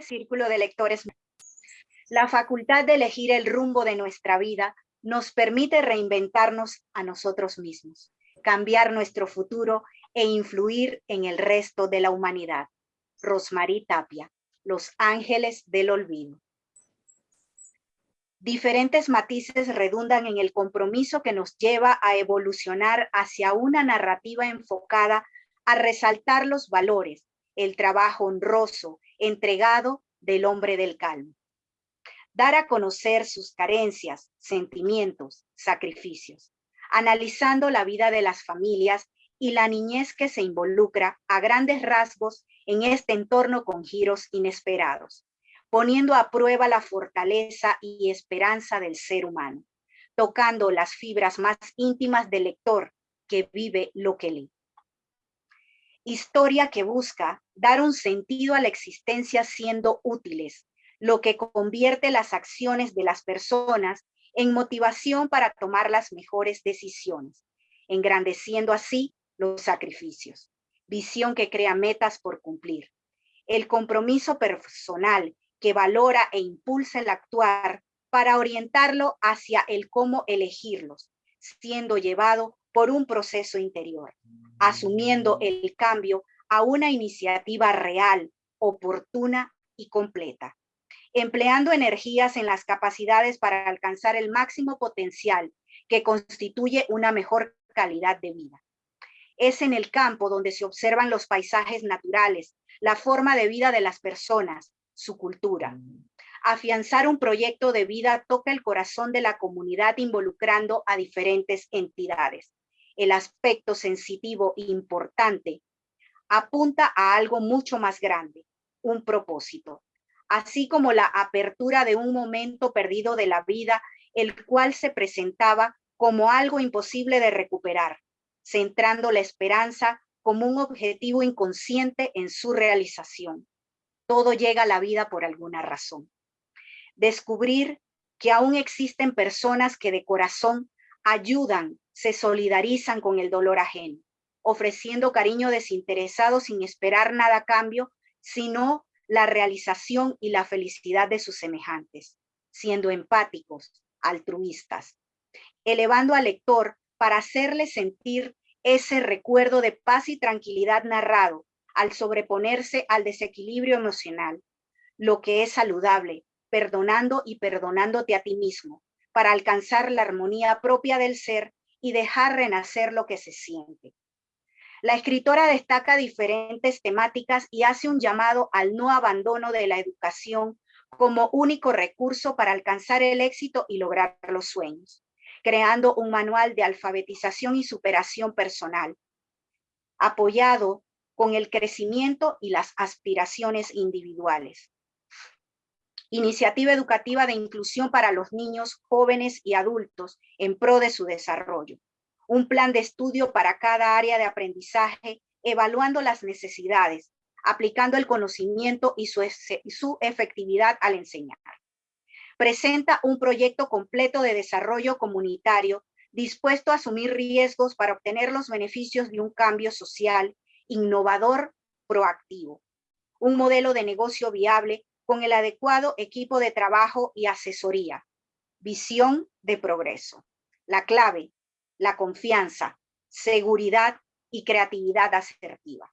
Círculo de Lectores. La facultad de elegir el rumbo de nuestra vida nos permite reinventarnos a nosotros mismos, cambiar nuestro futuro e influir en el resto de la humanidad. Rosmarie Tapia, Los Ángeles del Olvido. Diferentes matices redundan en el compromiso que nos lleva a evolucionar hacia una narrativa enfocada a resaltar los valores, el trabajo honroso, entregado del hombre del calmo. Dar a conocer sus carencias, sentimientos, sacrificios, analizando la vida de las familias y la niñez que se involucra a grandes rasgos en este entorno con giros inesperados, poniendo a prueba la fortaleza y esperanza del ser humano, tocando las fibras más íntimas del lector que vive lo que lee historia que busca dar un sentido a la existencia siendo útiles, lo que convierte las acciones de las personas en motivación para tomar las mejores decisiones, engrandeciendo así los sacrificios. Visión que crea metas por cumplir. El compromiso personal que valora e impulsa el actuar para orientarlo hacia el cómo elegirlos, siendo llevado por un proceso interior, asumiendo el cambio a una iniciativa real, oportuna y completa, empleando energías en las capacidades para alcanzar el máximo potencial que constituye una mejor calidad de vida. Es en el campo donde se observan los paisajes naturales, la forma de vida de las personas, su cultura. Afianzar un proyecto de vida toca el corazón de la comunidad involucrando a diferentes entidades el aspecto sensitivo importante, apunta a algo mucho más grande, un propósito, así como la apertura de un momento perdido de la vida, el cual se presentaba como algo imposible de recuperar, centrando la esperanza como un objetivo inconsciente en su realización. Todo llega a la vida por alguna razón. Descubrir que aún existen personas que de corazón ayudan se solidarizan con el dolor ajeno, ofreciendo cariño desinteresado sin esperar nada a cambio, sino la realización y la felicidad de sus semejantes, siendo empáticos, altruistas, elevando al lector para hacerle sentir ese recuerdo de paz y tranquilidad narrado al sobreponerse al desequilibrio emocional, lo que es saludable, perdonando y perdonándote a ti mismo, para alcanzar la armonía propia del ser y dejar renacer lo que se siente. La escritora destaca diferentes temáticas y hace un llamado al no abandono de la educación como único recurso para alcanzar el éxito y lograr los sueños, creando un manual de alfabetización y superación personal, apoyado con el crecimiento y las aspiraciones individuales. Iniciativa educativa de inclusión para los niños, jóvenes y adultos en pro de su desarrollo. Un plan de estudio para cada área de aprendizaje, evaluando las necesidades, aplicando el conocimiento y su, su efectividad al enseñar. Presenta un proyecto completo de desarrollo comunitario dispuesto a asumir riesgos para obtener los beneficios de un cambio social innovador, proactivo. Un modelo de negocio viable con el adecuado equipo de trabajo y asesoría. Visión de progreso. La clave, la confianza, seguridad y creatividad asertiva.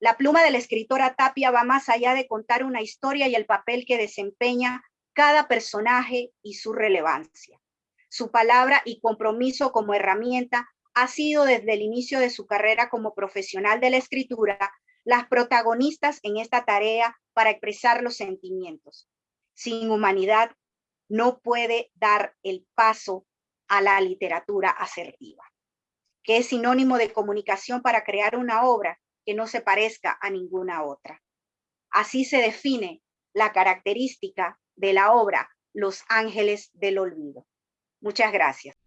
La pluma de la escritora Tapia va más allá de contar una historia y el papel que desempeña cada personaje y su relevancia. Su palabra y compromiso como herramienta ha sido desde el inicio de su carrera como profesional de la escritura las protagonistas en esta tarea para expresar los sentimientos. Sin humanidad no puede dar el paso a la literatura asertiva, que es sinónimo de comunicación para crear una obra que no se parezca a ninguna otra. Así se define la característica de la obra Los Ángeles del Olvido. Muchas gracias.